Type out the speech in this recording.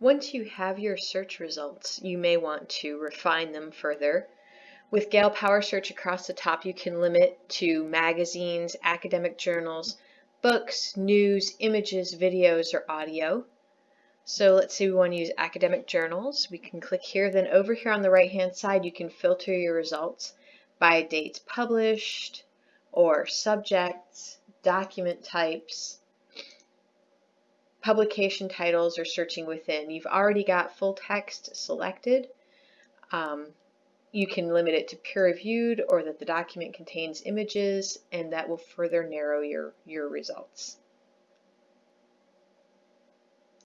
Once you have your search results, you may want to refine them further. With Gale Power Search across the top, you can limit to magazines, academic journals, books, news, images, videos, or audio. So let's say we want to use academic journals. We can click here. Then over here on the right hand side, you can filter your results by dates published or subjects, document types, publication titles, or searching within. You've already got full text selected. Um, you can limit it to peer-reviewed or that the document contains images and that will further narrow your, your results.